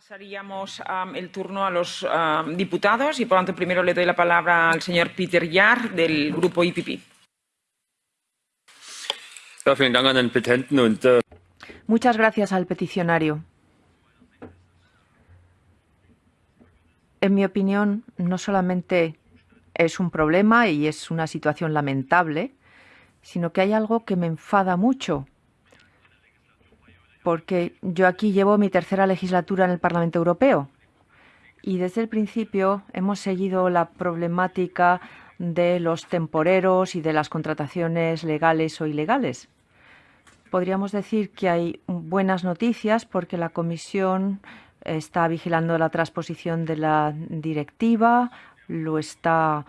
Pasaríamos um, el turno a los um, diputados y por lo tanto primero le doy la palabra al señor Peter Jahr del grupo IPP. Äh, Muchas gracias al peticionario. En mi opinión, no solamente es un problema y es una situación lamentable, sino que hay algo que me enfada mucho porque yo aquí llevo mi tercera legislatura en el Parlamento Europeo y desde el principio hemos seguido la problemática de los temporeros y de las contrataciones legales o ilegales. Podríamos decir que hay buenas noticias porque la Comisión está vigilando la transposición de la directiva, lo está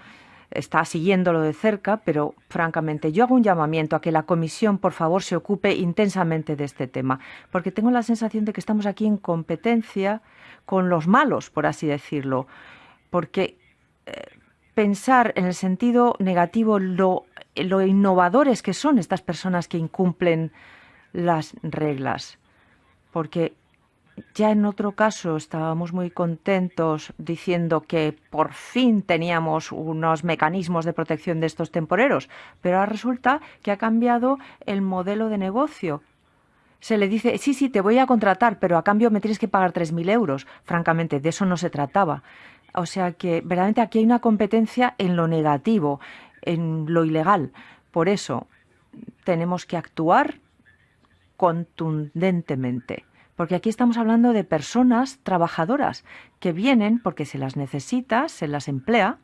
está siguiéndolo de cerca, pero francamente yo hago un llamamiento a que la Comisión, por favor, se ocupe intensamente de este tema, porque tengo la sensación de que estamos aquí en competencia con los malos, por así decirlo, porque eh, pensar en el sentido negativo lo, lo innovadores que son estas personas que incumplen las reglas, porque ya en otro caso estábamos muy contentos diciendo que por fin teníamos unos mecanismos de protección de estos temporeros, pero ahora resulta que ha cambiado el modelo de negocio. Se le dice, sí, sí, te voy a contratar, pero a cambio me tienes que pagar 3.000 euros. Francamente, de eso no se trataba. O sea que verdaderamente aquí hay una competencia en lo negativo, en lo ilegal. Por eso tenemos que actuar contundentemente porque aquí estamos hablando de personas trabajadoras que vienen porque se las necesita, se las emplea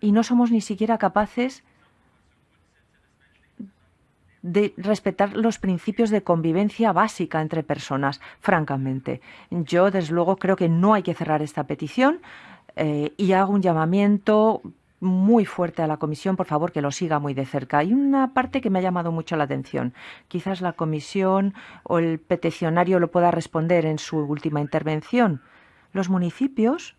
y no somos ni siquiera capaces de respetar los principios de convivencia básica entre personas, francamente. Yo, desde luego, creo que no hay que cerrar esta petición eh, y hago un llamamiento muy fuerte a la Comisión, por favor, que lo siga muy de cerca. Hay una parte que me ha llamado mucho la atención. Quizás la Comisión o el peticionario lo pueda responder en su última intervención. Los municipios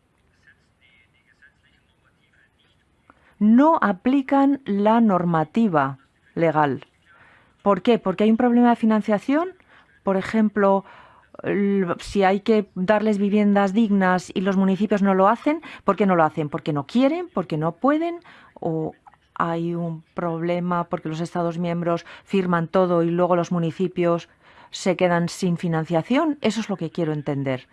no aplican la normativa legal. ¿Por qué? Porque hay un problema de financiación. Por ejemplo, si hay que darles viviendas dignas y los municipios no lo hacen, ¿por qué no lo hacen? ¿Porque no quieren? ¿Porque no pueden? ¿O hay un problema porque los Estados miembros firman todo y luego los municipios se quedan sin financiación? Eso es lo que quiero entender.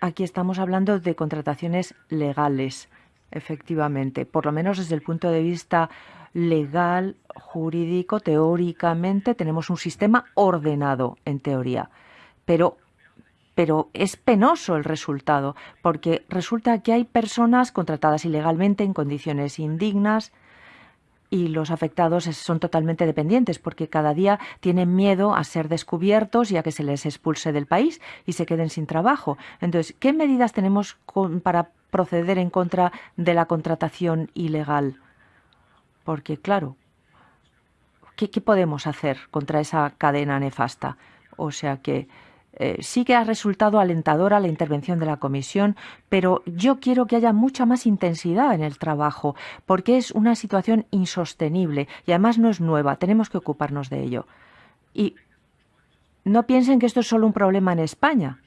Aquí estamos hablando de contrataciones legales, efectivamente, por lo menos desde el punto de vista legal, jurídico, teóricamente tenemos un sistema ordenado en teoría, pero pero es penoso el resultado, porque resulta que hay personas contratadas ilegalmente en condiciones indignas y los afectados son totalmente dependientes porque cada día tienen miedo a ser descubiertos y a que se les expulse del país y se queden sin trabajo. Entonces, ¿qué medidas tenemos para proceder en contra de la contratación ilegal? Porque, claro, ¿qué, podemos hacer contra esa cadena nefasta? O sea que eh, sí que ha resultado alentadora la intervención de la Comisión, pero yo quiero que haya mucha más intensidad en el trabajo, porque es una situación insostenible y además no es nueva, tenemos que ocuparnos de ello. Y no piensen que esto es solo un problema en España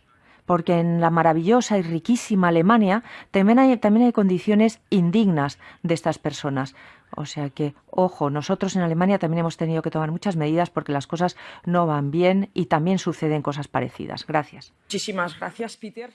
porque en la maravillosa y riquísima Alemania también hay, también hay condiciones indignas de estas personas. O sea que, ojo, nosotros en Alemania también hemos tenido que tomar muchas medidas porque las cosas no van bien y también suceden cosas parecidas. Gracias. Muchísimas gracias, Peter.